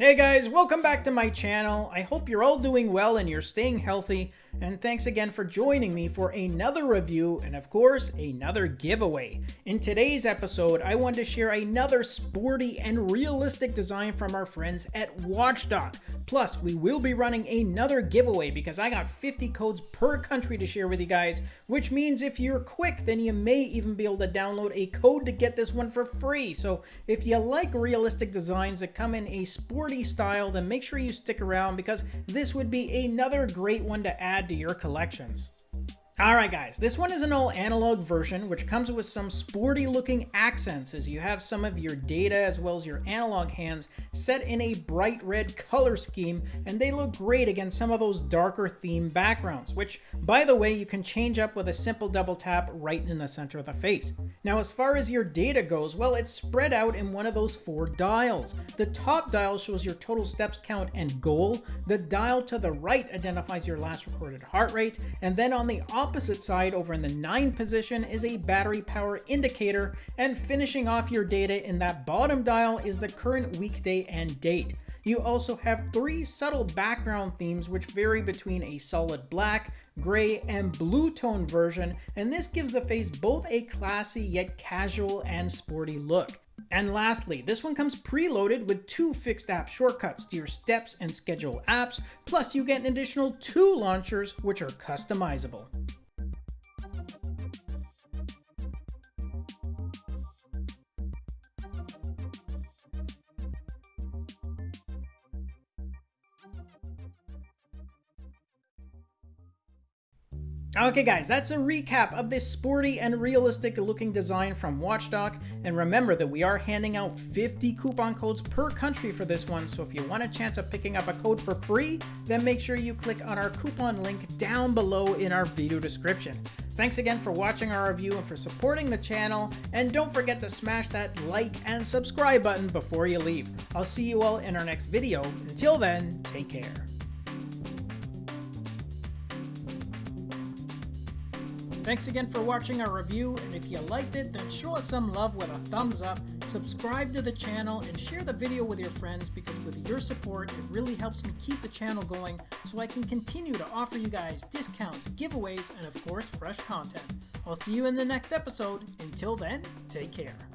Hey guys, welcome back to my channel. I hope you're all doing well and you're staying healthy. And thanks again for joining me for another review and of course, another giveaway. In today's episode, I want to share another sporty and realistic design from our friends at Watchdog. Plus, we will be running another giveaway because I got 50 codes per country to share with you guys, which means if you're quick, then you may even be able to download a code to get this one for free. So if you like realistic designs that come in a sporty style, then make sure you stick around because this would be another great one to add to your collections. Alright guys, this one is an all analog version which comes with some sporty looking accents as you have some of your data as well as your analog hands set in a bright red color scheme and they look great against some of those darker theme backgrounds which by the way you can change up with a simple double tap right in the center of the face. Now as far as your data goes, well it's spread out in one of those four dials. The top dial shows your total steps count and goal, the dial to the right identifies your last recorded heart rate, and then on the opposite opposite side over in the 9 position is a battery power indicator, and finishing off your data in that bottom dial is the current weekday and date. You also have three subtle background themes which vary between a solid black, gray, and blue tone version, and this gives the face both a classy yet casual and sporty look. And lastly, this one comes preloaded with two fixed app shortcuts to your steps and schedule apps, plus you get an additional two launchers which are customizable. Okay guys, that's a recap of this sporty and realistic looking design from Watchdog, and remember that we are handing out 50 coupon codes per country for this one, so if you want a chance of picking up a code for free, then make sure you click on our coupon link down below in our video description. Thanks again for watching our review and for supporting the channel, and don't forget to smash that like and subscribe button before you leave. I'll see you all in our next video. Until then, take care. Thanks again for watching our review, and if you liked it, then show us some love with a thumbs up, subscribe to the channel, and share the video with your friends because with your support, it really helps me keep the channel going so I can continue to offer you guys discounts, giveaways, and of course, fresh content. I'll see you in the next episode. Until then, take care.